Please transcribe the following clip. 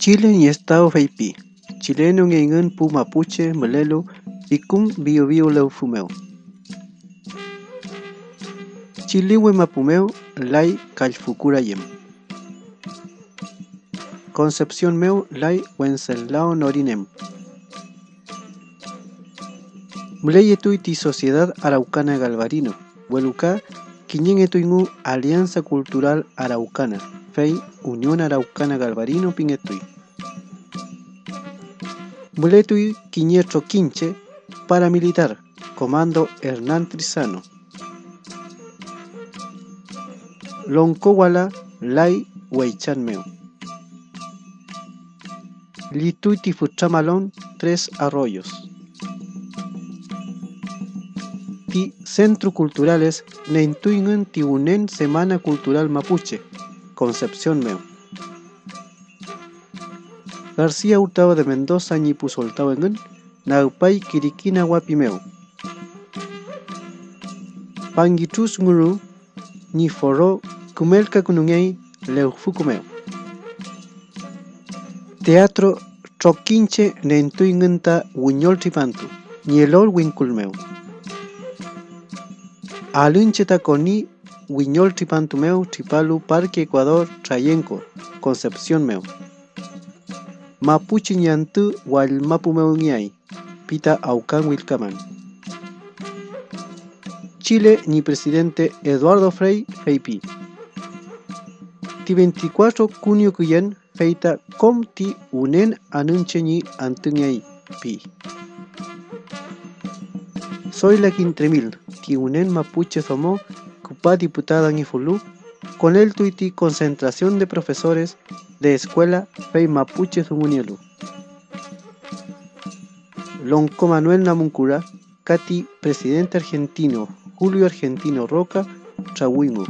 Chile y Estado Feipi, chileno en pu mapuche, melelo, icum bio bio leu fumeu. Chiliwe mapumeu, lai calfukura yem. Concepción meu, lai wenceslao norinem. Mleyetuiti Sociedad Araucana Galvarino, Hueluca, Quiñen Alianza Cultural Araucana, Fei Unión Araucana Galvarino Pingetui. Muletui Quiñetro Quinche, paramilitar, Comando Hernán Trizano. Loncowala Lai Huaychanmeo. Lituiti Fuchamalón, Tres Arroyos. Centro Culturales Nentuingen Tibunen Semana Cultural Mapuche, Concepción Meo. García Hurtado de Mendoza Ñipu Soltao en Naupay Kirikina Wapimeo. Pangichus Nguru Ni Foro Kumelka Kunungei Leufukumeo. Teatro Troquinche Nentuingenta Wuñol Tripantu Nielol Winculmeo. Alincheta coni Huiñol Tripantumeu, Tripalu, Parque Ecuador, Trayenco, Concepción Meu. Mapuche Ñantu, Hualmapumeu Ñay, Pita Aucan Wilcaman. Chile ni presidente Eduardo Frei Feipi. Ti 24 junio cuyen feita com ti unen anunche ni antuñay pi. Soy la Quintremil, Tiunen Mapuche Somó, Cupá diputada Nifulú, con el tuiti concentración de profesores de escuela Fey Mapuche Sumunielu. Lonco Manuel Namuncura, Cati, presidente argentino, Julio Argentino Roca, Chahuimo.